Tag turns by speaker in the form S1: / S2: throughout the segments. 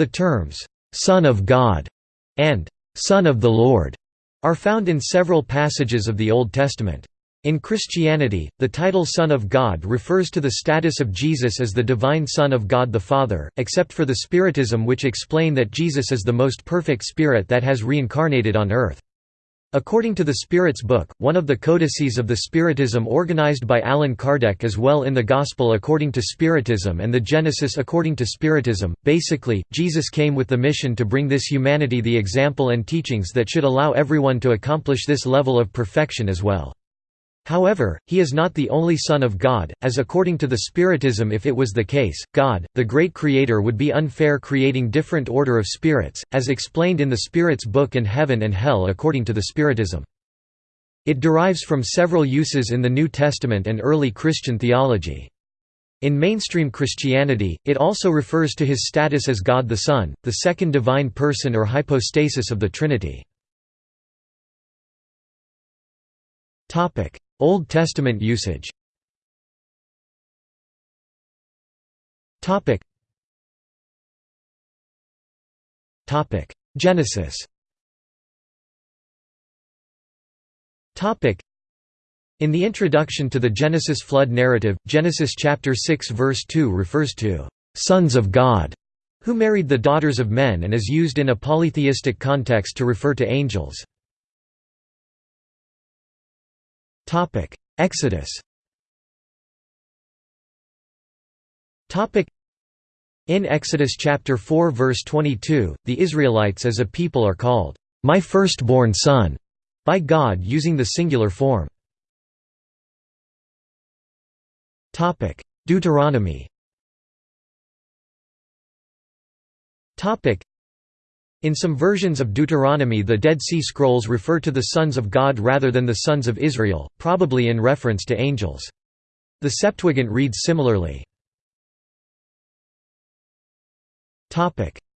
S1: The terms, "'Son of God' and "'Son of the Lord' are found in several passages of the Old Testament. In Christianity, the title Son of God refers to the status of Jesus as the divine Son of God the Father, except for the Spiritism which explain that Jesus is the most perfect Spirit that has reincarnated on earth. According to the Spirit's Book, one of the codices of the Spiritism organized by Allan Kardec as well in the Gospel according to Spiritism and the Genesis according to Spiritism, basically, Jesus came with the mission to bring this humanity the example and teachings that should allow everyone to accomplish this level of perfection as well. However, he is not the only Son of God, as according to the Spiritism if it was the case, God, the great Creator would be unfair creating different order of spirits, as explained in the Spirit's Book and Heaven and Hell according to the Spiritism. It derives from several uses in the New Testament and early Christian theology. In mainstream Christianity, it also refers to his status as God the Son, the second divine person or hypostasis of the Trinity. Old Testament usage. Genesis. In the introduction to the Genesis flood narrative, Genesis chapter 6 verse 2 refers to «sons of God» who married the daughters of men and is used in a polytheistic context to refer to angels. Exodus in Exodus chapter 4 verse 22, the Israelites as a people are called, "...my firstborn son", by God using the singular form. Deuteronomy in some versions of Deuteronomy the Dead Sea Scrolls refer to the sons of God rather than the sons of Israel, probably in reference to angels. The Septuagint reads similarly.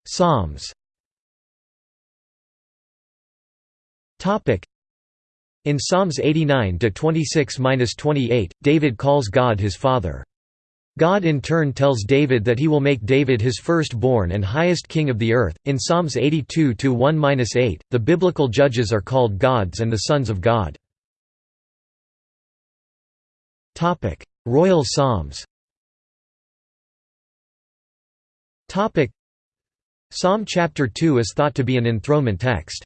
S1: Psalms In Psalms 89 to 26-28, David calls God his Father. God in turn tells David that he will make David his firstborn and highest king of the earth. In Psalms 82 1-8, the biblical judges are called gods and the sons of God. Topic: Royal Psalms. Topic: Psalm chapter 2 is thought to be an enthronement text.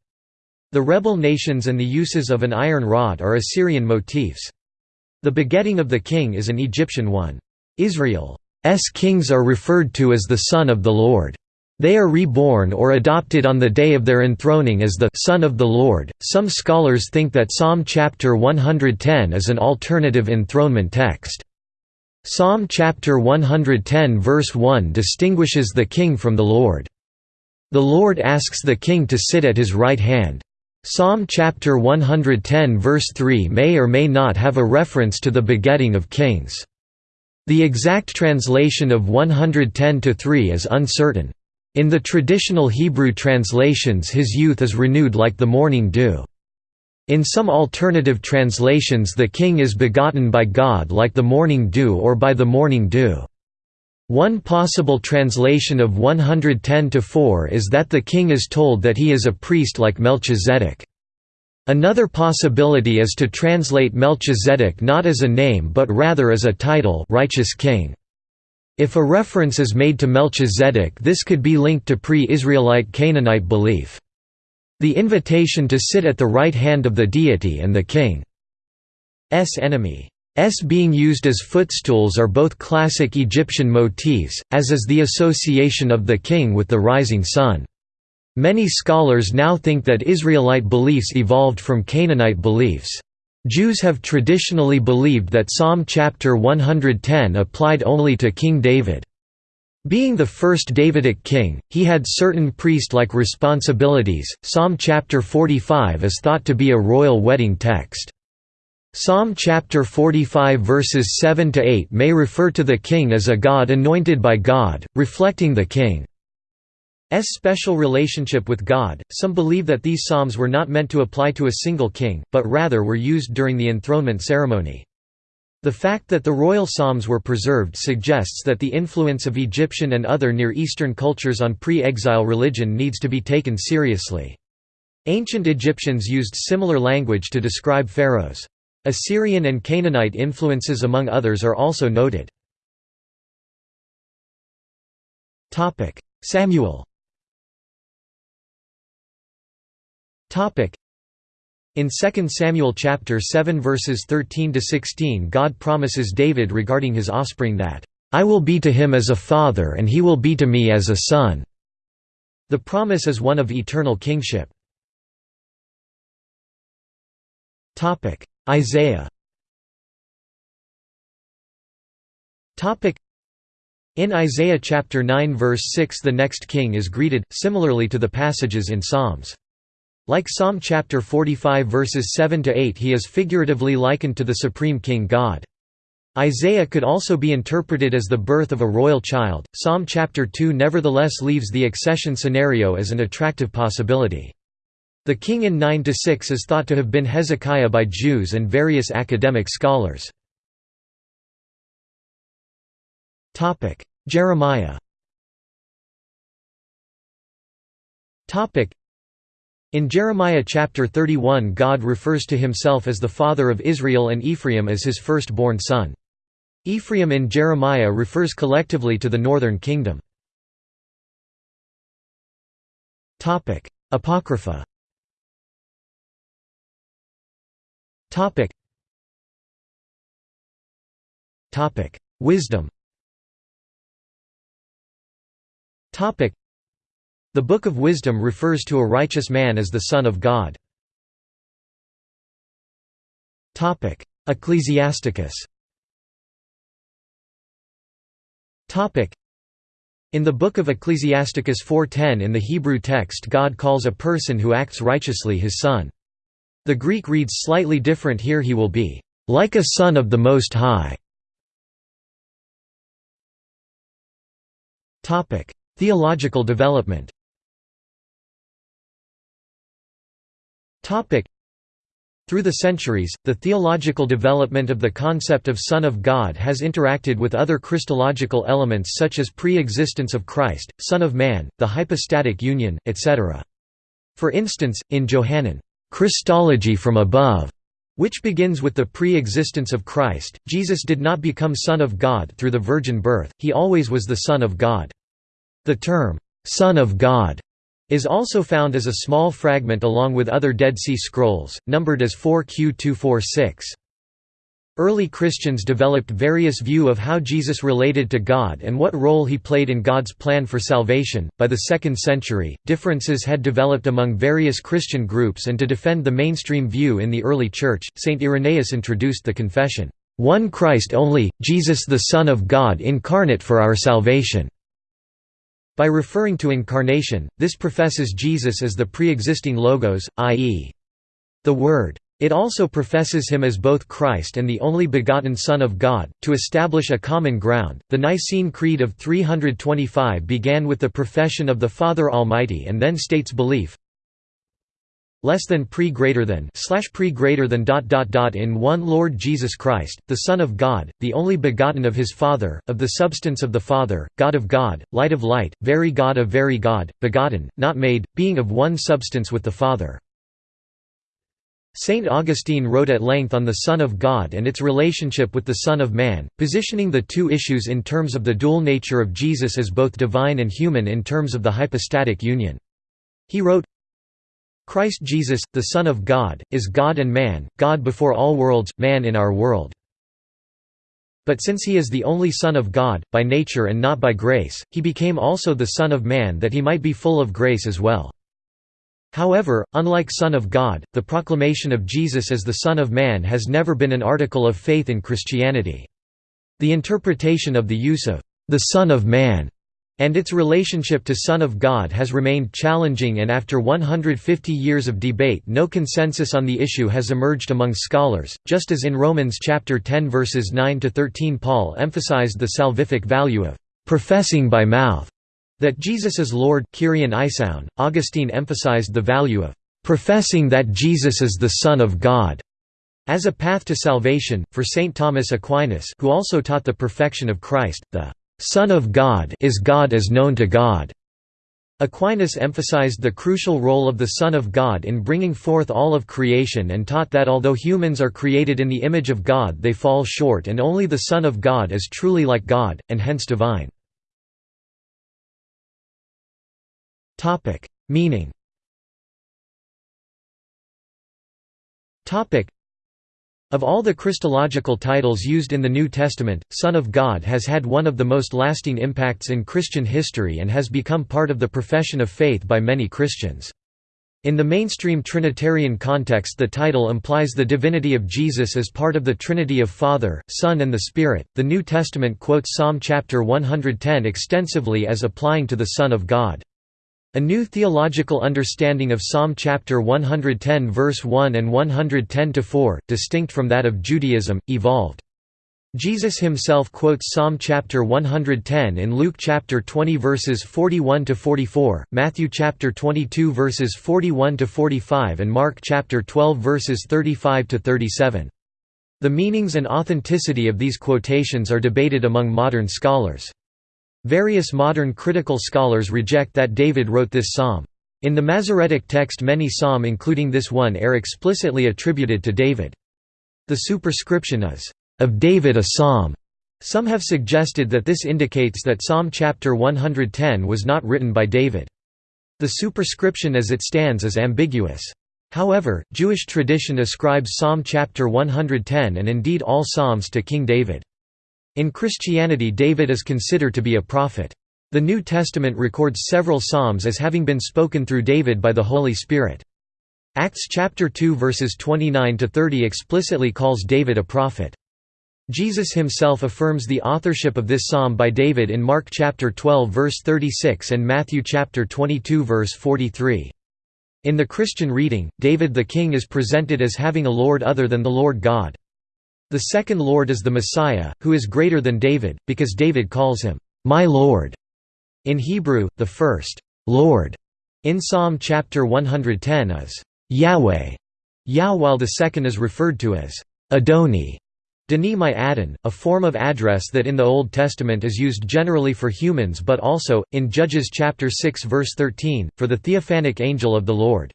S1: The rebel nations and the uses of an iron rod are Assyrian motifs. The begetting of the king is an Egyptian one. Israel's kings are referred to as the Son of the Lord. They are reborn or adopted on the day of their enthroning as the Son of the Lord. Some scholars think that Psalm chapter 110 is an alternative enthronement text. Psalm chapter 110 verse 1 distinguishes the king from the Lord. The Lord asks the king to sit at his right hand. Psalm chapter 110 verse 3 may or may not have a reference to the begetting of kings. The exact translation of 110–3 is uncertain. In the traditional Hebrew translations his youth is renewed like the morning dew. In some alternative translations the king is begotten by God like the morning dew or by the morning dew. One possible translation of 110–4 is that the king is told that he is a priest like Melchizedek. Another possibility is to translate Melchizedek not as a name but rather as a title righteous king. If a reference is made to Melchizedek this could be linked to pre-Israelite Canaanite belief. The invitation to sit at the right hand of the deity and the king's enemy S being used as footstools are both classic Egyptian motifs, as is the association of the king with the rising sun. Many scholars now think that Israelite beliefs evolved from Canaanite beliefs. Jews have traditionally believed that Psalm chapter 110 applied only to King David. Being the first Davidic king, he had certain priest-like responsibilities. Psalm chapter 45 is thought to be a royal wedding text. Psalm chapter 45 verses 7 to 8 may refer to the king as a god anointed by God, reflecting the king special relationship with God. Some believe that these psalms were not meant to apply to a single king, but rather were used during the enthronement ceremony. The fact that the royal psalms were preserved suggests that the influence of Egyptian and other Near Eastern cultures on pre-exile religion needs to be taken seriously. Ancient Egyptians used similar language to describe pharaohs. Assyrian and Canaanite influences among others are also noted. Samuel in 2 Samuel chapter 7 verses 13 to 16 God promises David regarding his offspring that I will be to him as a father and he will be to me as a son. The promise is one of eternal kingship. Topic: Isaiah. Topic: In Isaiah chapter 9 verse 6 the next king is greeted similarly to the passages in Psalms. Like Psalm chapter 45 verses 7 to 8 he is figuratively likened to the supreme king God. Isaiah could also be interpreted as the birth of a royal child. Psalm chapter 2 nevertheless leaves the accession scenario as an attractive possibility. The king in 9 to 6 is thought to have been Hezekiah by Jews and various academic scholars. Topic: Jeremiah. In Jeremiah chapter 31 God refers to himself as the father of Israel and Ephraim as his firstborn son. Ephraim in Jeremiah refers collectively to the northern kingdom. Apocrypha. Wisdom the Book of Wisdom refers to a righteous man as the Son of God. Ecclesiasticus in the book of Ecclesiasticus 4.10 in the Hebrew text God calls a person who acts righteously his son. The Greek reads slightly different here he will be, "...like a son of the Most High". Theological development Through the centuries, the theological development of the concept of Son of God has interacted with other Christological elements such as pre-existence of Christ, Son of Man, the hypostatic union, etc. For instance, in Johannine, "'Christology from above' which begins with the pre-existence of Christ, Jesus did not become Son of God through the virgin birth, he always was the Son of God. The term, "'Son of God' is also found as a small fragment along with other Dead Sea Scrolls, numbered as 4Q246. Early Christians developed various view of how Jesus related to God and what role he played in God's plan for salvation. By the 2nd century, differences had developed among various Christian groups and to defend the mainstream view in the early church, St. Irenaeus introduced the confession, "One Christ only, Jesus the Son of God incarnate for our salvation." By referring to incarnation, this professes Jesus as the pre-existing Logos, i.e. the Word. It also professes him as both Christ and the only begotten Son of God. To establish a common ground, the Nicene Creed of 325 began with the profession of the Father Almighty and then states belief less than pre greater than slash pre greater than dot dot dot in one Lord Jesus Christ, the Son of God, the only begotten of his Father, of the substance of the Father, God of God, light of light, very God of very God, begotten, not made, being of one substance with the Father. Saint Augustine wrote at length on the Son of God and its relationship with the Son of Man, positioning the two issues in terms of the dual nature of Jesus as both divine and human in terms of the hypostatic union. He wrote, Christ Jesus, the Son of God, is God and man, God before all worlds, man in our world. But since he is the only Son of God, by nature and not by grace, he became also the Son of Man that he might be full of grace as well. However, unlike Son of God, the proclamation of Jesus as the Son of Man has never been an article of faith in Christianity. The interpretation of the use of the Son of Man and its relationship to Son of God has remained challenging and after 150 years of debate no consensus on the issue has emerged among scholars, just as in Romans chapter 10 verses 9 to 13 Paul emphasized the salvific value of professing by mouth that Jesus is Lord Isoun, Augustine emphasized the value of professing that Jesus is the Son of God As a path to salvation, for St. Thomas Aquinas who also taught the perfection of Christ, the Son of God is God as known to God. Aquinas emphasized the crucial role of the Son of God in bringing forth all of creation and taught that although humans are created in the image of God they fall short and only the Son of God is truly like God, and hence divine. Meaning of all the Christological titles used in the New Testament, Son of God has had one of the most lasting impacts in Christian history and has become part of the profession of faith by many Christians. In the mainstream Trinitarian context the title implies the divinity of Jesus as part of the Trinity of Father, Son and the Spirit. The New Testament quotes Psalm chapter 110 extensively as applying to the Son of God. A new theological understanding of Psalm chapter 110 verse 1 and 110-4, distinct from that of Judaism, evolved. Jesus himself quotes Psalm chapter 110 in Luke chapter 20 verses 41 to 44, Matthew chapter 22 verses 41 to 45 and Mark chapter 12 verses 35 to 37. The meanings and authenticity of these quotations are debated among modern scholars. Various modern critical scholars reject that David wrote this psalm. In the Masoretic text many psalm including this one are explicitly attributed to David. The superscription is, "...of David a psalm." Some have suggested that this indicates that Psalm chapter 110 was not written by David. The superscription as it stands is ambiguous. However, Jewish tradition ascribes Psalm chapter 110 and indeed all psalms to King David. In Christianity David is considered to be a prophet. The New Testament records several psalms as having been spoken through David by the Holy Spirit. Acts chapter 2 verses 29 to 30 explicitly calls David a prophet. Jesus himself affirms the authorship of this psalm by David in Mark chapter 12 verse 36 and Matthew chapter 22 verse 43. In the Christian reading, David the king is presented as having a lord other than the Lord God. The second Lord is the Messiah, who is greater than David, because David calls him, "'My Lord'". In Hebrew, the first, "'Lord' in Psalm chapter 110 is, "'Yahweh' Yah while the second is referred to as, "'Adoni' Dani my Adon, a form of address that in the Old Testament is used generally for humans but also, in Judges chapter 6 verse 13, for the theophanic angel of the Lord.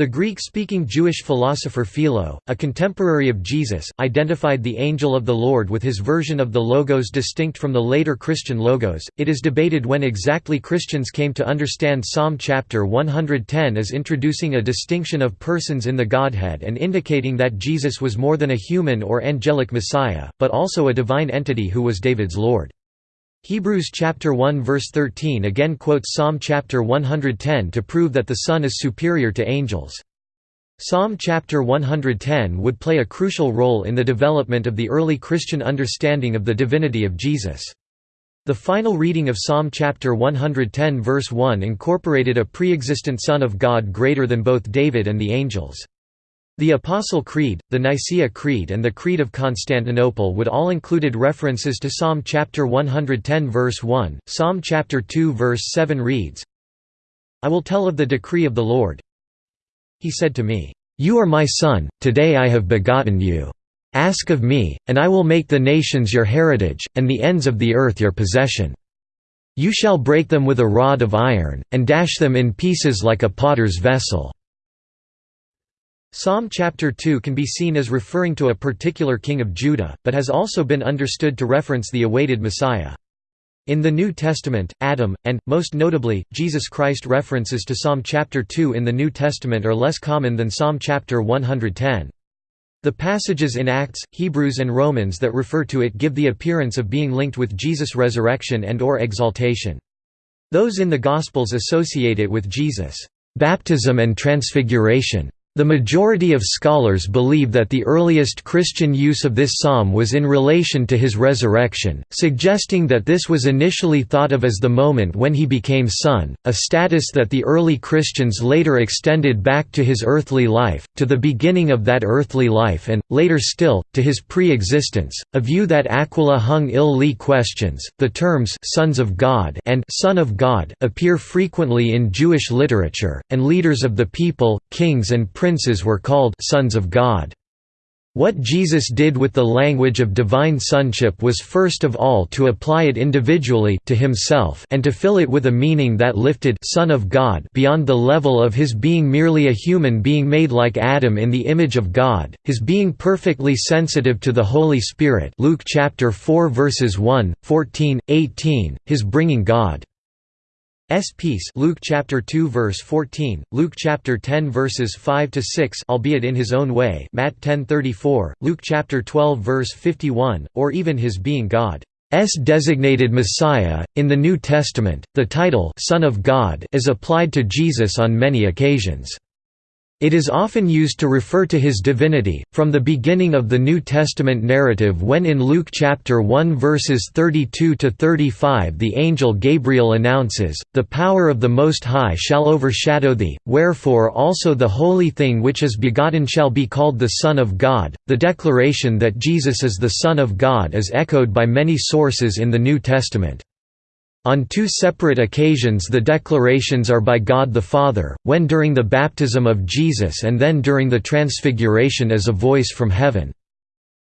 S1: The Greek-speaking Jewish philosopher Philo, a contemporary of Jesus, identified the angel of the Lord with his version of the Logos distinct from the later Christian Logos. It is debated when exactly Christians came to understand Psalm chapter 110 as introducing a distinction of persons in the Godhead and indicating that Jesus was more than a human or angelic Messiah, but also a divine entity who was David's Lord. Hebrews chapter 1 verse 13 again quotes Psalm chapter 110 to prove that the Son is superior to angels. Psalm chapter 110 would play a crucial role in the development of the early Christian understanding of the divinity of Jesus. The final reading of Psalm chapter 110 verse 1 incorporated a pre-existent Son of God greater than both David and the angels. The Apostle Creed, the Nicaea Creed and the Creed of Constantinople would all included references to Psalm chapter 110 verse 1. Psalm chapter 2 verse 7 reads, I will tell of the decree of the Lord. He said to me, You are my son, today I have begotten you. Ask of me, and I will make the nations your heritage, and the ends of the earth your possession. You shall break them with a rod of iron, and dash them in pieces like a potter's vessel. Psalm chapter 2 can be seen as referring to a particular king of Judah, but has also been understood to reference the awaited Messiah. In the New Testament, Adam, and, most notably, Jesus Christ references to Psalm chapter 2 in the New Testament are less common than Psalm chapter 110. The passages in Acts, Hebrews and Romans that refer to it give the appearance of being linked with Jesus' resurrection and or exaltation. Those in the Gospels associate it with Jesus' baptism and transfiguration. The majority of scholars believe that the earliest Christian use of this psalm was in relation to his resurrection, suggesting that this was initially thought of as the moment when he became son, a status that the early Christians later extended back to his earthly life, to the beginning of that earthly life and, later still, to his pre-existence, a view that Aquila H. I. Lee questions. The terms «sons of God» and «son of God» appear frequently in Jewish literature, and leaders of the people, kings and princes were called sons of God. What Jesus did with the language of divine sonship was first of all to apply it individually to himself and to fill it with a meaning that lifted Son of God beyond the level of his being merely a human being made like Adam in the image of God, his being perfectly sensitive to the Holy Spirit Luke chapter 4 verses 1, 14, 18, his bringing God S peace Luke chapter 2 verse 14, Luke chapter 10 verses 5 to 6 albeit in his own way Matt 10:34, Luke chapter 12 verse 51, or even his being God S designated Messiah. In the New Testament, the title Son of God is applied to Jesus on many occasions. It is often used to refer to his divinity, from the beginning of the New Testament narrative when in Luke chapter 1 verses 32 to 35 the angel Gabriel announces, "The power of the Most High shall overshadow thee, wherefore also the holy thing which is begotten shall be called the Son of God." The declaration that Jesus is the Son of God is echoed by many sources in the New Testament. On two separate occasions the declarations are by God the Father, when during the baptism of Jesus and then during the Transfiguration as a voice from heaven.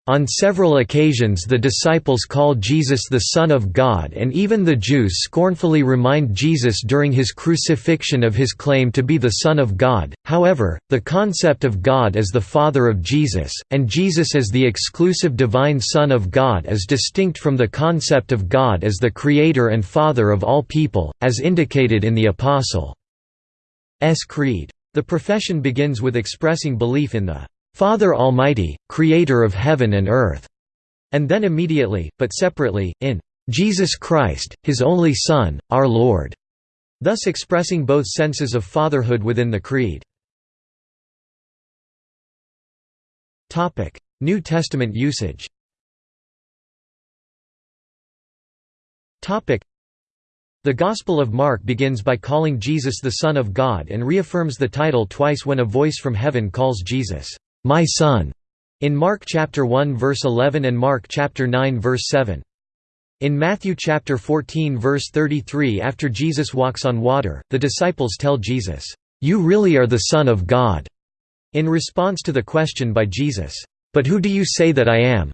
S1: On several occasions the disciples call Jesus the Son of God and even the Jews scornfully remind Jesus during his crucifixion of his claim to be the Son of God. However, the concept of God as the Father of Jesus, and Jesus as the exclusive divine Son of God is distinct from the concept of God as the Creator and Father of all people, as indicated in the Apostles' Creed. The profession begins with expressing belief in the Father Almighty, Creator of heaven and earth", and then immediately, but separately, in Jesus Christ, His only Son, our Lord, thus expressing both senses of fatherhood within the Creed. New Testament usage. The Gospel of Mark begins by calling Jesus the Son of God and reaffirms the title twice when a voice from heaven calls Jesus, "My son." in Mark chapter 1 verse 11 and Mark chapter 9 verse 7. In Matthew chapter 14 verse 33 after Jesus walks on water, the disciples tell Jesus, "You really are the Son of God." In response to the question by Jesus, "But who do you say that I am?"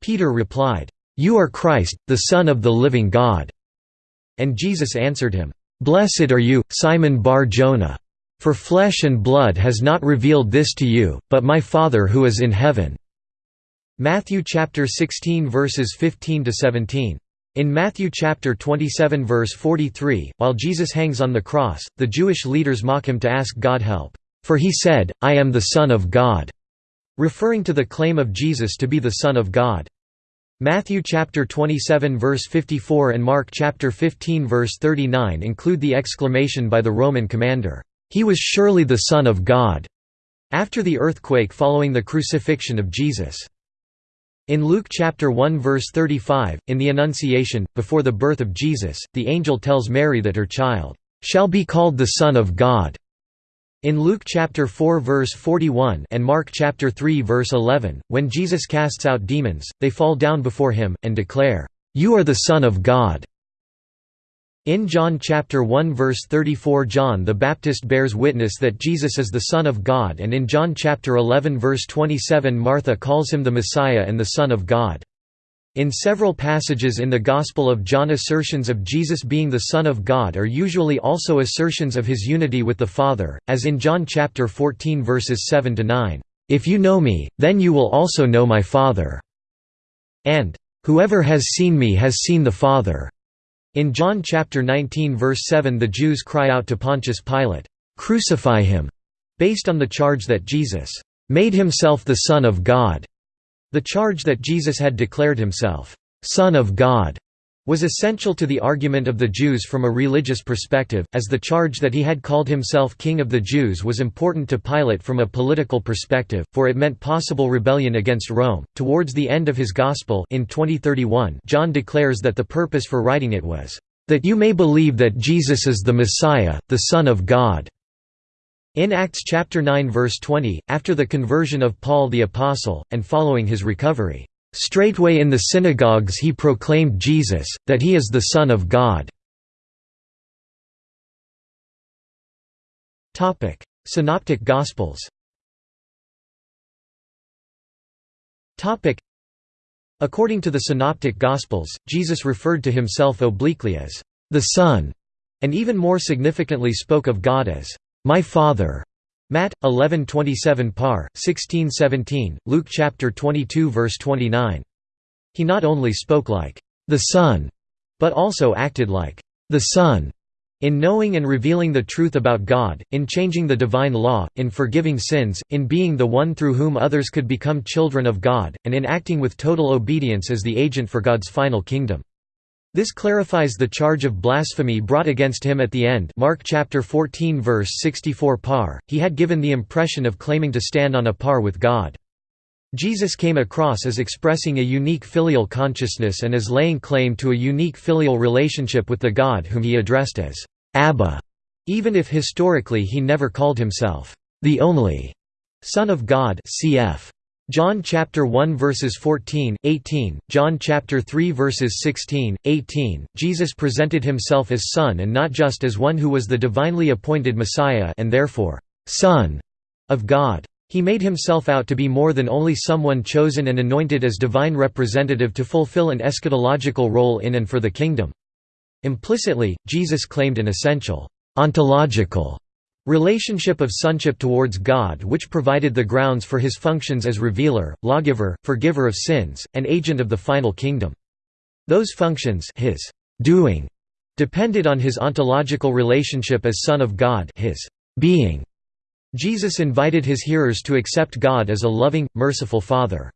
S1: Peter replied, "You are Christ, the Son of the living God." And Jesus answered him, "Blessed are you, Simon Bar-Jonah. For flesh and blood has not revealed this to you, but my Father who is in heaven." Matthew chapter 16 verses 15 to 17. In Matthew chapter 27 verse 43, while Jesus hangs on the cross, the Jewish leaders mock him to ask God help, for he said, I am the Son of God, referring to the claim of Jesus to be the Son of God. Matthew chapter 27 verse 54 and Mark chapter 15 verse 39 include the exclamation by the Roman commander, he was surely the Son of God, after the earthquake following the crucifixion of Jesus. In Luke chapter 1 verse 35, in the Annunciation, before the birth of Jesus, the angel tells Mary that her child shall be called the Son of God. In Luke chapter 4 verse 41 and Mark chapter 3 verse 11, when Jesus casts out demons, they fall down before him and declare, "You are the Son of God." In John chapter 1 verse 34 John the Baptist bears witness that Jesus is the Son of God and in John chapter 11 verse 27 Martha calls him the Messiah and the Son of God. In several passages in the Gospel of John assertions of Jesus being the Son of God are usually also assertions of his unity with the Father, as in John chapter 14 verses 7 to 9, "If you know me, then you will also know my Father." and "Whoever has seen me has seen the Father." In John chapter 19 verse 7 the Jews cry out to Pontius Pilate, "'Crucify him' based on the charge that Jesus "'made himself the Son of God' the charge that Jesus had declared himself, "'Son of God' was essential to the argument of the Jews from a religious perspective, as the charge that he had called himself King of the Jews was important to Pilate from a political perspective, for it meant possible rebellion against Rome. Towards the end of his Gospel in 2031, John declares that the purpose for writing it was, "...that you may believe that Jesus is the Messiah, the Son of God." In Acts chapter 9 verse 20, after the conversion of Paul the Apostle, and following his recovery, Straightway in the synagogues he proclaimed Jesus, that he is the Son of God. Synoptic Gospels According to the Synoptic Gospels, Jesus referred to himself obliquely as the Son, and even more significantly spoke of God as my Father. Matt 11:27 par 16:17 Luke chapter 22 verse 29 He not only spoke like the Son but also acted like the Son in knowing and revealing the truth about God, in changing the divine law, in forgiving sins, in being the one through whom others could become children of God, and in acting with total obedience as the agent for God's final kingdom. This clarifies the charge of blasphemy brought against him at the end Mark chapter 14 verse 64 par. He had given the impression of claiming to stand on a par with God. Jesus came across as expressing a unique filial consciousness and as laying claim to a unique filial relationship with the God whom he addressed as Abba, even if historically he never called himself the only Son of God cf. John chapter 1 verses 14, 18, John chapter 3 verses 16, 18. Jesus presented himself as son and not just as one who was the divinely appointed Messiah and therefore son of God. He made himself out to be more than only someone chosen and anointed as divine representative to fulfill an eschatological role in and for the kingdom. Implicitly, Jesus claimed an essential, ontological relationship of sonship towards God which provided the grounds for his functions as revealer, lawgiver, forgiver of sins, and agent of the final kingdom. Those functions his doing depended on his ontological relationship as Son of God his being Jesus invited his hearers to accept God as a loving, merciful Father.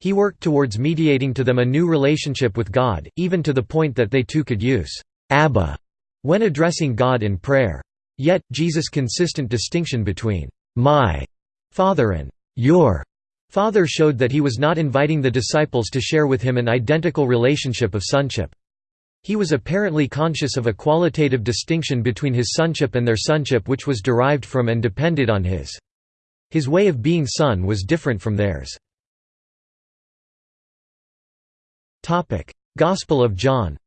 S1: He worked towards mediating to them a new relationship with God, even to the point that they too could use Abba when addressing God in prayer. Yet, Jesus' consistent distinction between my Father and your Father showed that he was not inviting the disciples to share with him an identical relationship of sonship. He was apparently conscious of a qualitative distinction between his sonship and their sonship which was derived from and depended on his. His way of being son was different from theirs. Gospel of John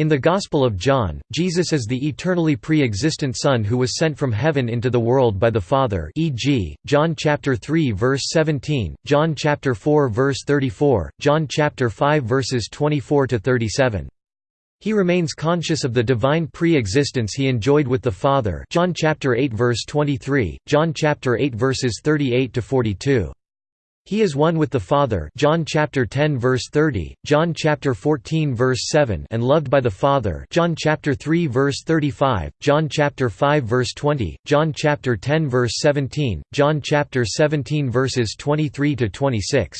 S1: in the Gospel of John, Jesus is the eternally pre-existent Son who was sent from heaven into the world by the Father e.g., John chapter 3 verse 17, John chapter 4 verse 34, John chapter 5 verses 24 to 37. He remains conscious of the divine pre-existence he enjoyed with the Father John chapter 8 verse 23, John chapter 8 verses 38 to 42. He is one with the Father John chapter 10 verse 30, John chapter 14 verse 7 and loved by the Father John chapter 3 verse 35, John chapter 5 verse 20, John chapter 10 verse 17, John chapter 17 verses 23 to 26.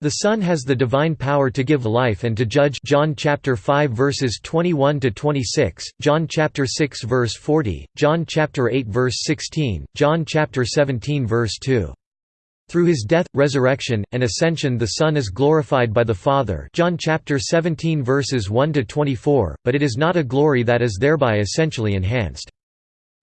S1: The Son has the divine power to give life and to judge John chapter 5 verses 21 to 26, John chapter 6 verse 40, John chapter 8 verse 16, John chapter 17 verse 2. Through his death, resurrection, and ascension the Son is glorified by the Father John chapter 17 verses 1 to 24, but it is not a glory that is thereby essentially enhanced.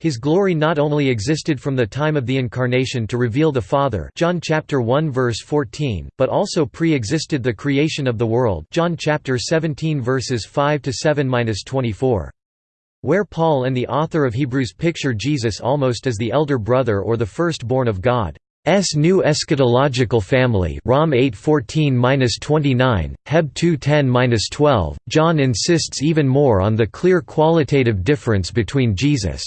S1: His glory not only existed from the time of the incarnation to reveal the Father John chapter 1 verse 14, but also pre-existed the creation of the world John chapter 17 verses 5 to 7-24. Where Paul and the author of Hebrews picture Jesus almost as the elder brother or the firstborn of God. S new eschatological family Rom 8:14-29, Heb 2:10-12. John insists even more on the clear qualitative difference between Jesus'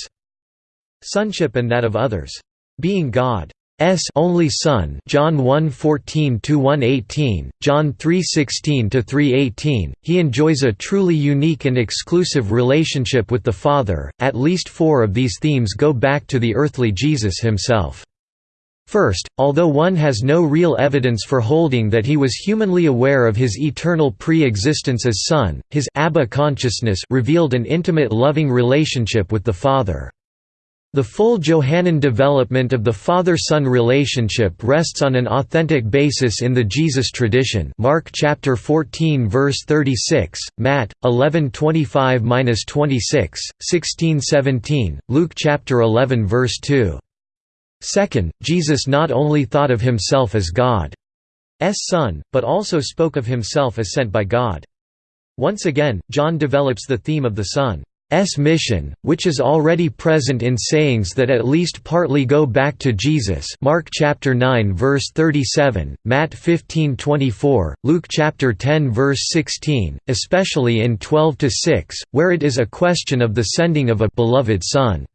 S1: sonship and that of others. Being God S only Son, John 1:14-118, John 3:16-318, he enjoys a truly unique and exclusive relationship with the Father. At least 4 of these themes go back to the earthly Jesus himself. First, although one has no real evidence for holding that he was humanly aware of his eternal pre-existence as Son, his Abba consciousness revealed an intimate loving relationship with the Father. The full Johannine development of the father-son relationship rests on an authentic basis in the Jesus tradition. Mark chapter 14 verse 36, Matt 11:25-26, 16:17, Luke chapter 11 verse 2. Second, Jesus not only thought of himself as God's Son, but also spoke of himself as sent by God. Once again, John develops the theme of the Son mission, which is already present in sayings that at least partly go back to Jesus Mark chapter 9 verse 37, Matt 15:24, Luke chapter 10 verse 16, especially in 12-6, where it is a question of the sending of a beloved son.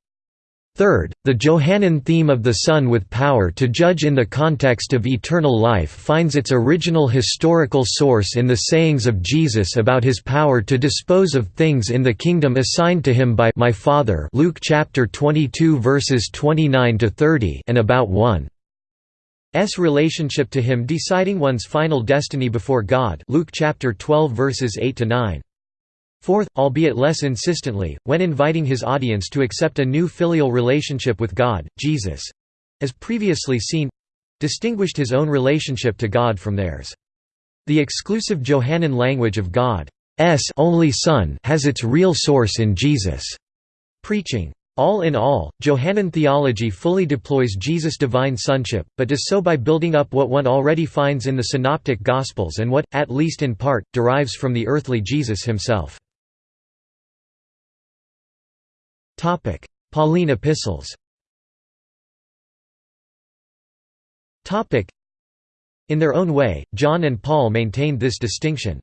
S1: Third, the Johannine theme of the Son with power to judge in the context of eternal life finds its original historical source in the sayings of Jesus about his power to dispose of things in the kingdom assigned to him by my Father Luke chapter 22 verses 29 to 30 and about one. S relationship to him deciding one's final destiny before God Luke chapter 12 verses 8 to 9 Fourth, albeit less insistently, when inviting his audience to accept a new filial relationship with God, Jesus—as previously seen—distinguished his own relationship to God from theirs. The exclusive Johannine language of God's only Son has its real source in Jesus' preaching. All in all, Johannine theology fully deploys Jesus' divine sonship, but does so by building up what one already finds in the Synoptic Gospels and what, at least in part, derives from the earthly Jesus himself. Topic: Pauline epistles. Topic: In their own way, John and Paul maintained this distinction.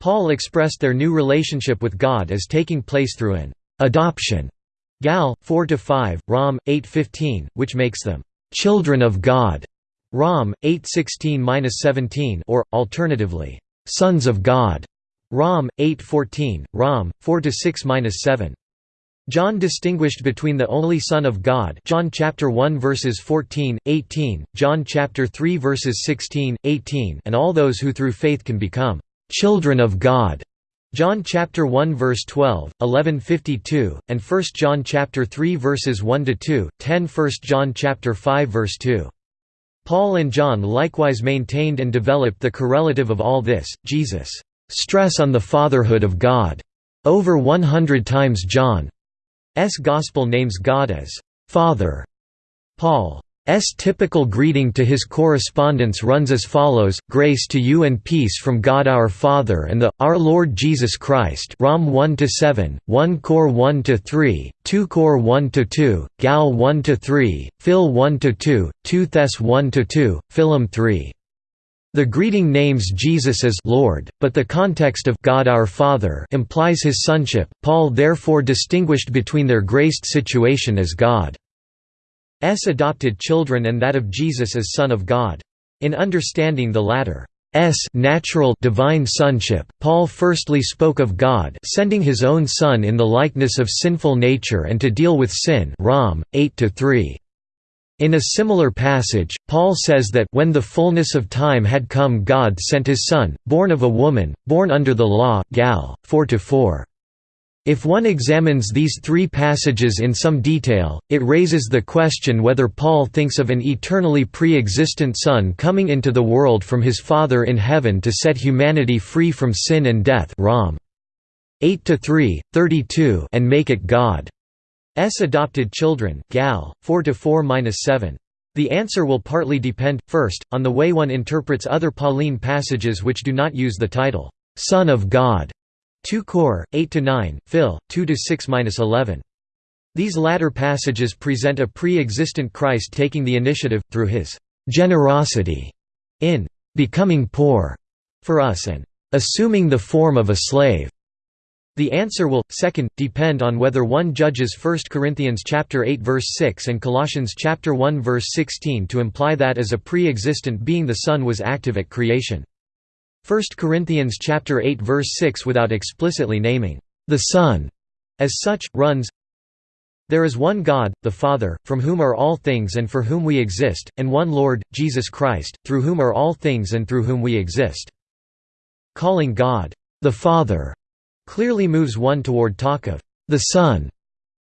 S1: Paul expressed their new relationship with God as taking place through an adoption. Gal 4-5, Rom 8-15, which makes them children of God. Rom 8:16-17 or alternatively sons of God. Rom 8:14, Rom 4-6-7. John distinguished between the only Son of God John chapter 1 verses 14, 18, John chapter 3 verses 16, 18 and all those who through faith can become children of God. John chapter 1 verse 12, 11:52, and 1 John chapter 3 verses 1 to 2, 10 1 John chapter 5 verse 2. Paul and John likewise maintained and developed the correlative of all this, Jesus' stress on the fatherhood of God. Over 100 times John. Gospel names God as Father. Paul's typical greeting to his correspondents runs as follows, Grace to you and peace from God our Father and the, our Lord Jesus Christ Rom 1–7, 1 Cor 1–3, 2 Cor 1–2, Gal 1–3, Phil 1–2, 2 Thess 1–2, Philem 3. The greeting names Jesus as Lord, but the context of God our Father implies his sonship. Paul therefore distinguished between their graced situation as God's adopted children and that of Jesus as Son of God. In understanding the latter S natural divine sonship, Paul firstly spoke of God sending his own Son in the likeness of sinful nature and to deal with sin Rom 8 3. In a similar passage, Paul says that when the fullness of time had come God sent his Son, born of a woman, born under the law Gal. 4 -4. If one examines these three passages in some detail, it raises the question whether Paul thinks of an eternally pre-existent Son coming into the world from his Father in heaven to set humanity free from sin and death Rom. 8 32 and make it God. S adopted children Gal 4 to 4-7 the answer will partly depend, first, on the way one interprets other Pauline passages which do not use the title, "'Son of God' 2 Cor, 8 to 9, Phil, 2 to 6-11. These latter passages present a pre-existent Christ taking the initiative, through his "'generosity' in "'becoming poor' for us and "'assuming the form of a slave' The answer will, second, depend on whether one judges 1 Corinthians 8 verse 6 and Colossians 1 verse 16 to imply that as a pre-existent being the Son was active at creation. 1 Corinthians 8 verse 6 without explicitly naming the Son as such, runs, There is one God, the Father, from whom are all things and for whom we exist, and one Lord, Jesus Christ, through whom are all things and through whom we exist. Calling God, the Father, clearly moves one toward talk of the Son.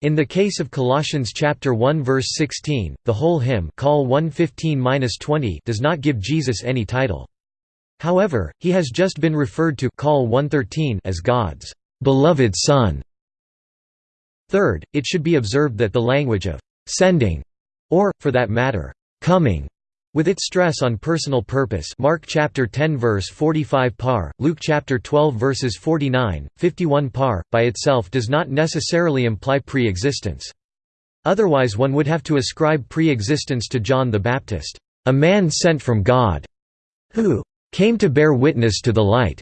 S1: In the case of Colossians chapter 1 verse 16, the whole hymn call 115-20 does not give Jesus any title. However, he has just been referred to call 113 as God's beloved Son. Third, it should be observed that the language of sending or, for that matter, coming With its stress on personal purpose Mark chapter 10 verse 45 par, Luke chapter 12 verses 49, 51 par, by itself does not necessarily imply pre-existence. Otherwise one would have to ascribe pre-existence to John the Baptist, a man sent from God, who came to bear witness to the light.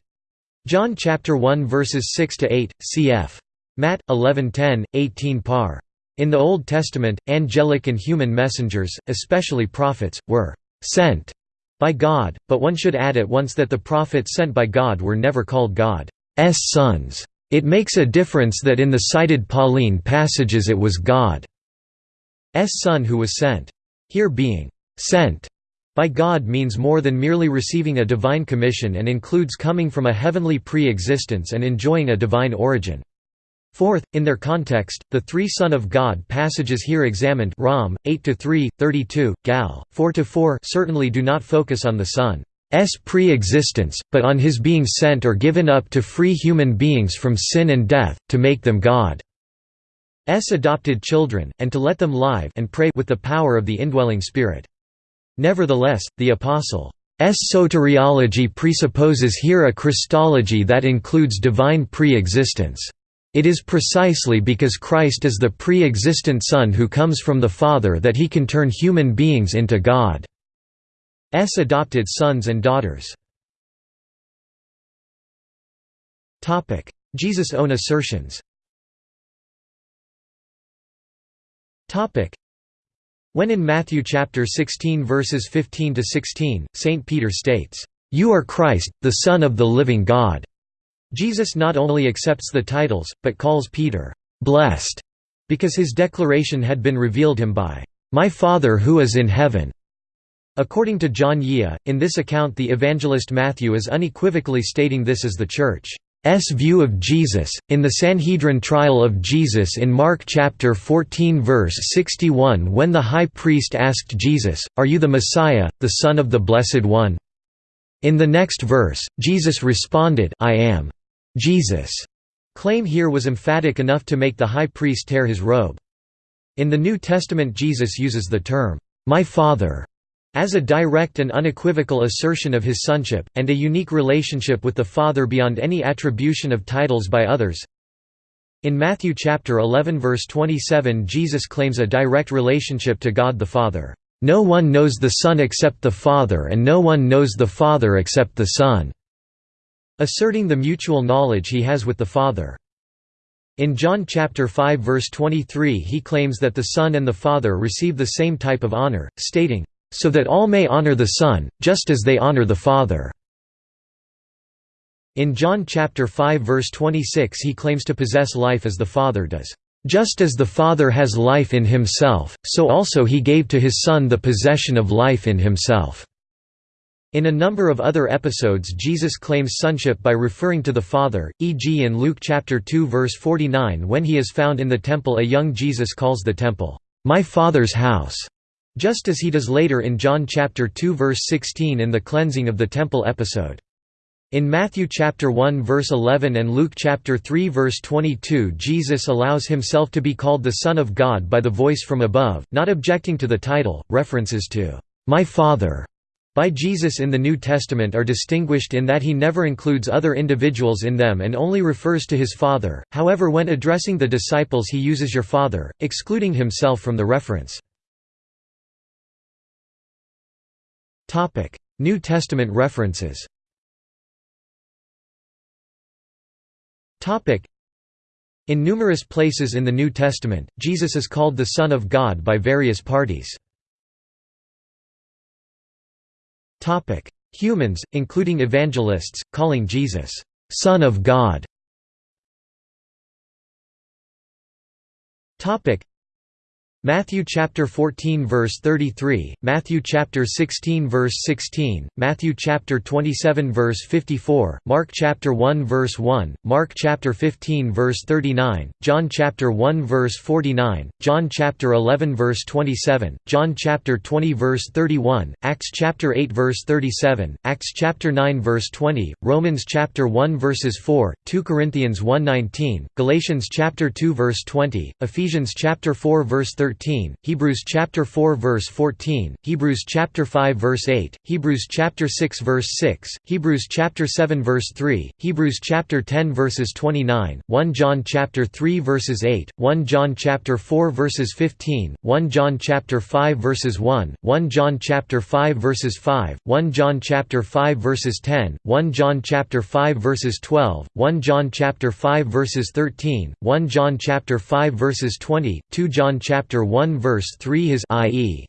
S1: John chapter 1 verses 6 to 8, cf. Matt 11:10, 18 par. In the Old Testament, angelic and human messengers, especially prophets, were «sent» by God, but one should add at once that the prophets sent by God were never called God's sons. It makes a difference that in the cited Pauline passages it was God's son who was sent. Here being «sent» by God means more than merely receiving a divine commission and includes coming from a heavenly pre-existence and enjoying a divine origin. Fourth, in their context, the three Son of God passages here examined Rom 8-3, 32, Gal 4-4 certainly do not focus on the Son's pre-existence, but on his being sent or given up to free human beings from sin and death, to make them God's adopted children, and to let them live and pray with the power of the indwelling Spirit. Nevertheless, the Apostle's soteriology presupposes here a Christology that includes divine pre-existence. It is precisely because Christ is the pre-existent Son who comes from the Father that he can turn human beings into God's adopted sons and daughters. Jesus' own assertions When in Matthew chapter 16 verses 15 to 16, Saint Peter states, "You are Christ, the Son of the living God." Jesus not only accepts the titles, but calls Peter, "'blessed' because his declaration had been revealed him by, "'My Father who is in heaven'". According to John Yieh, in this account the evangelist Matthew is unequivocally stating this as the Church's view of Jesus. In the Sanhedrin trial of Jesus in Mark chapter 14 verse 61 when the high priest asked Jesus, Are you the Messiah, the Son of the Blessed One? In the next verse, Jesus responded, I am. Jesus' claim here was emphatic enough to make the high priest tear his robe. In the New Testament Jesus uses the term, "'My Father' as a direct and unequivocal assertion of his sonship, and a unique relationship with the Father beyond any attribution of titles by others. In Matthew chapter 11 verse 27 Jesus claims a direct relationship to God the Father. No one knows the Son except the Father and no one knows the Father except the Son asserting the mutual knowledge he has with the Father. In John chapter 5 verse 23 he claims that the Son and the Father receive the same type of honor, stating, "...so that all may honor the Son, just as they honor the Father." In John chapter 5 verse 26 he claims to possess life as the Father does. Just as the Father has life in himself, so also he gave to his Son the possession of life in himself." In a number of other episodes Jesus claims sonship by referring to the Father, e.g. in Luke chapter 2 verse 49 when he is found in the temple a young Jesus calls the temple, "'My Father's house' just as he does later in John chapter 2 verse 16 in the cleansing of the temple episode. In Matthew chapter 1 verse 11 and Luke chapter 3 verse 22 Jesus allows himself to be called the Son of God by the voice from above, not objecting to the title. References to "'My Father' by Jesus in the New Testament are distinguished in that he never includes other individuals in them and only refers to his Father, however when addressing the disciples he uses your Father, excluding himself from the reference. New Testament references In numerous places in the New Testament, Jesus is called the Son of God by various parties. Topic: Humans, including evangelists, calling Jesus Son of God. Topic: Matthew chapter 14 verse 33, Matthew chapter 16 verse 16, Matthew chapter 27 verse 54, Mark chapter 1 verse 1, Mark chapter 15 verse 39, John chapter 1 verse 49, John chapter 11 verse 27, John chapter 20 verse 31, Acts chapter 8 verse 37, Acts chapter 9 verse 20, Romans chapter 1 verses 4, 2 Corinthians 1:19, Galatians chapter 2 verse 20, Ephesians chapter 4 verse 13 13, Hebrews chapter 4 verse 14, Hebrews chapter 5 verse 8, Hebrews chapter 6 verse 6, Hebrews chapter 7 verse 3, Hebrews chapter 10 verses 29, 1 John chapter 3 verses 8, 1 John chapter 4 verses 15, 1 John chapter 5 verses 1, 1 John chapter 5 verses 5, 1 John chapter 5 verses 10, 1 John chapter 5 verses 12, 1 John chapter 5 verses 13, 1 John chapter 5 verses 20, 2 John chapter 1 verse 3 is i.e.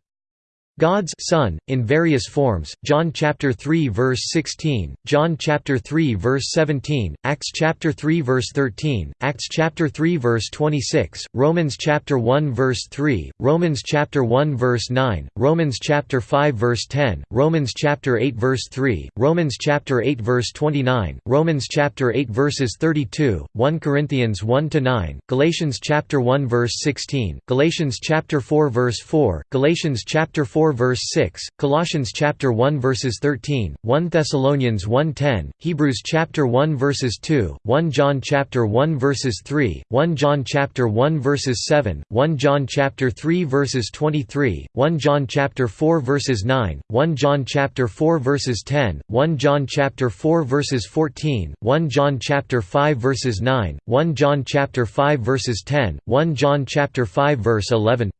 S1: God's Son, in various forms, John chapter 3 verse 16, John chapter 3 verse 17, Acts chapter 3 verse 13, Acts chapter 3 verse 26, Romans chapter 1 verse 3, Romans chapter 1 verse 9, Romans chapter 5 verse 10, Romans chapter 8 verse 3, Romans chapter 8 verse 29, Romans chapter 8 verses 32, 1 Corinthians 1 to 9, Galatians chapter 1 verse 16, Galatians chapter 4 verse 4, Galatians chapter 4 verse 6, Colossians chapter 1 verses 13, 1 Thessalonians 1:10, Hebrews chapter 1 verses 2, 1 John chapter 1 verses 3, 1 John chapter 1 verses 7, 1 John chapter 3 verses 23, 1 John chapter 4 verses 9, 1 John chapter 4 verses 10, 1 John chapter 4 verses 14, 1 John chapter 5 verses 9, 1 John chapter 5 verses 10, 1 John chapter 5 verse 11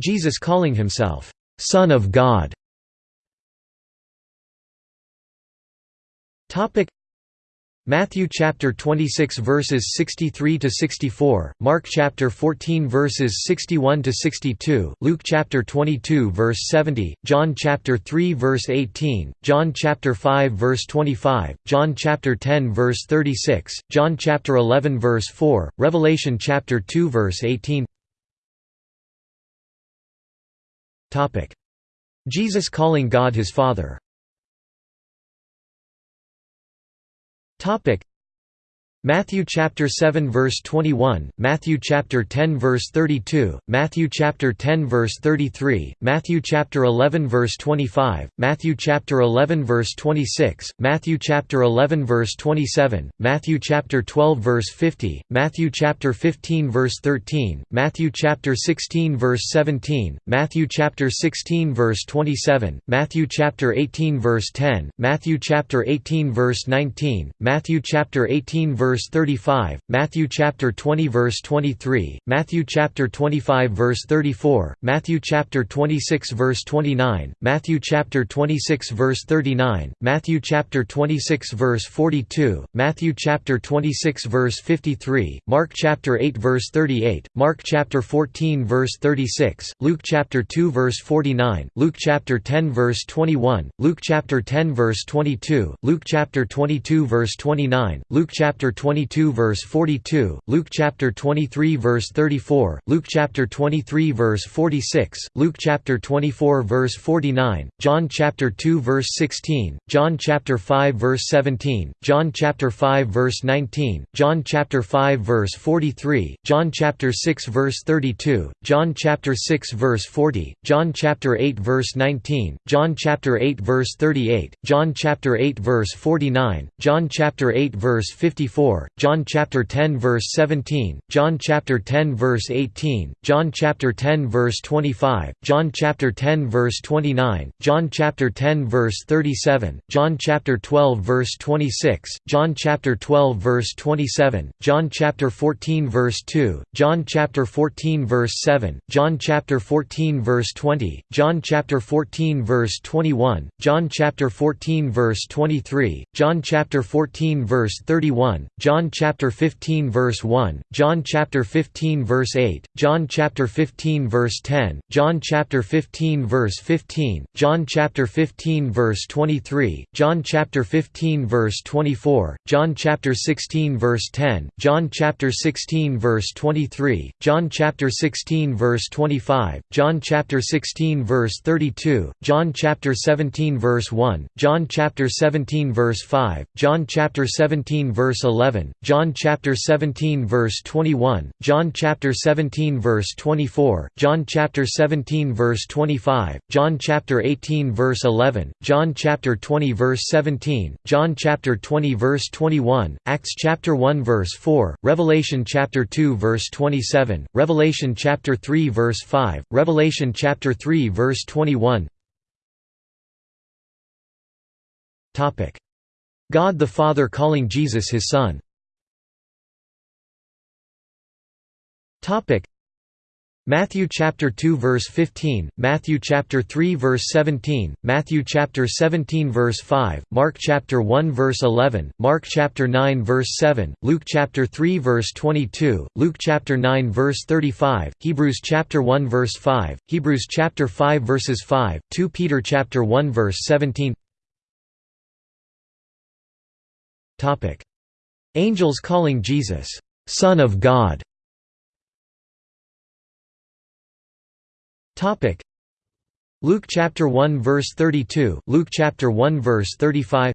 S1: Jesus calling himself, "'Son of God' Matthew chapter 26 verses 63 to 64, Mark chapter 14 verses 61 to 62, Luke chapter 22 verse 70, John chapter 3 verse 18, John chapter 5 verse 25, John chapter 10 verse 36, John chapter 11 verse 4, Revelation chapter 2 verse 18. Jesus calling God his Father Matthew chapter 7 verse 21, Matthew chapter 10 verse 32, Matthew chapter 10 verse 33, Matthew chapter 11 verse 25, Matthew chapter 11 verse 26, Matthew chapter 11 verse 27, Matthew chapter 12 verse 50, Matthew chapter 15 verse 13, Matthew chapter 16 verse 17, Matthew chapter 16 verse 27, Matthew chapter 18 verse 10, Matthew chapter 18 verse 19, Matthew chapter 18 verse verse 35, Matthew chapter 20 verse 23, Matthew chapter 25 verse 34, Matthew chapter 26 verse 29, Matthew chapter 26 verse 39, Matthew chapter 26 verse 42, Matthew chapter 26 verse 53, Mark chapter 8 verse 38, Mark chapter 14 verse 36, Luke chapter 2 verse 49, Luke chapter 10 verse 21, Luke chapter 10 verse 22, Luke chapter 22 verse 29, Luke chapter 22 verse 42, Luke chapter 23 verse 34, Luke chapter 23 verse 46, Luke chapter 24 verse 49, John chapter 2 verse 16, John chapter 5 verse 17, John chapter 5 verse 19, John chapter 5 verse 43, John chapter 6 verse 32, John chapter 6 verse 40, John chapter 8 verse 19, John chapter 8 verse 38, John chapter 8 verse 49, John chapter 8 verse 54, 4, John chapter 10 verse 17, John chapter 10 verse 18, John chapter 10 verse 25, John chapter 10 verse 29, John chapter 10 verse 37, John chapter 12 verse 26, John chapter 12 verse 27, John chapter 14 verse 2, John chapter 14 verse 7, John chapter 14 verse 20, John chapter 14 verse 21, John chapter 14 verse 23, John chapter 14 verse 31, John chapter 15 verse 1, John chapter 15 verse 8, John chapter 15 verse 10, John chapter 15 verse 15, John chapter 15 verse 23, John chapter 15 verse 24, John chapter 16 verse 10, John chapter 16 verse 23, John chapter 16 verse 25, John chapter 16 verse 32, John chapter 17 verse 1, John chapter 17 verse 5, John chapter 17 verse 11 11, John chapter 17 verse 21, John chapter 17 verse 24, John chapter 17 verse 25, John chapter 18 verse 11, John chapter 20 verse 17, John chapter 20 verse 21, Acts chapter 1 verse 4, Revelation chapter 2 verse 27, Revelation chapter 3 verse 5, Revelation chapter 3 verse 21. Topic God the Father calling Jesus his Son. Matthew chapter 2 verse 15, Matthew chapter 3 verse 17, Matthew chapter 17 verse 5, Mark chapter 1 verse 11, Mark chapter 9 verse 7, Luke chapter 3 verse 22, Luke chapter 9 verse 35, Hebrews chapter 1 verse 5, Hebrews chapter 5 verses 5, 2 Peter chapter 1 verse 17. Angels calling Jesus Son of God. Topic: Luke chapter 1 verse 32, Luke chapter 1 verse 35.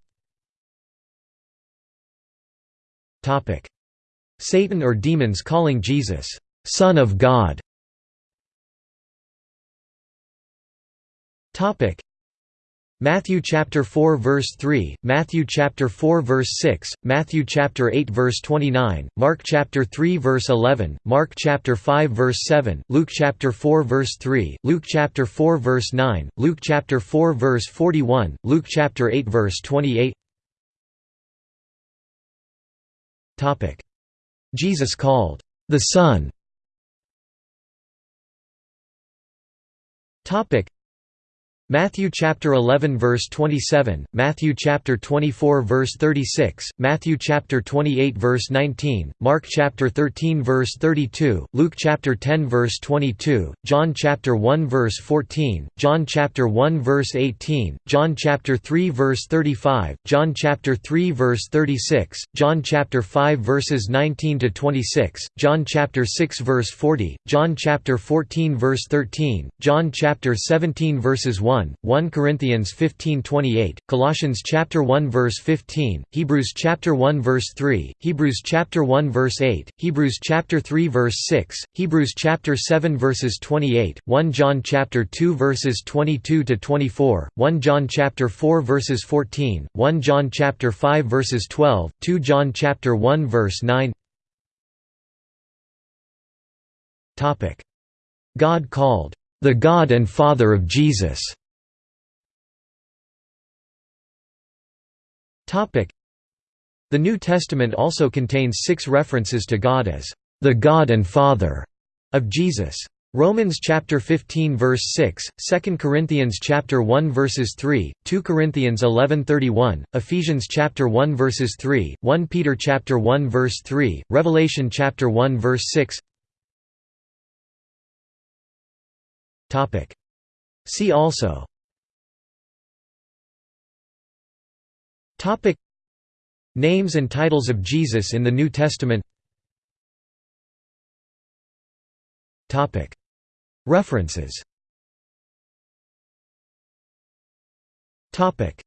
S1: Topic: Satan or demons calling Jesus Son of God. Topic: Matthew chapter 4 verse 3, Matthew chapter 4 verse 6, Matthew chapter 8 verse 29, Mark chapter 3 verse 11, Mark chapter 5 verse 7, Luke chapter 4 verse 3, Luke chapter 4 verse 9, Luke chapter 4 verse 41, Luke chapter 8 verse 28. Topic: Jesus called the Son. Topic: Matthew chapter 11 verse 27, Matthew chapter 24 verse 36, Matthew chapter 28 verse 19, Mark chapter 13 verse 32, Luke chapter 10 verse 22, John chapter 1 verse 14, John chapter 1 verse 18, John chapter 3 verse 35, John chapter 3 verse 36, John chapter 5 verses 19 to 26, John chapter 6 verse 40, John chapter 14 verse 13, John chapter 17 verses 1 1, 1 Corinthians 15:28, Colossians chapter 1 verse 15, Hebrews chapter 1 verse 3, Hebrews chapter 1 verse 8, Hebrews chapter 3 verse 6, Hebrews chapter 7 verses 28, 1 John chapter 2 verses 22 to 24, 1 John chapter 4 verses 14, 1 John chapter 5 verses 12, 2 John chapter 1 verse 9. Topic: God called the God and Father of Jesus. The New Testament also contains six references to God as the God and Father of Jesus. Romans chapter 15 verse 6, 2 Corinthians chapter 1 verses 3, 2 Corinthians 11:31, Ephesians chapter 1 verses 3, 1 Peter chapter 1 verse 3, Revelation chapter 1 verse 6. Topic. See also Topic. Names and titles of Jesus in the New Testament. Topic. References. Topic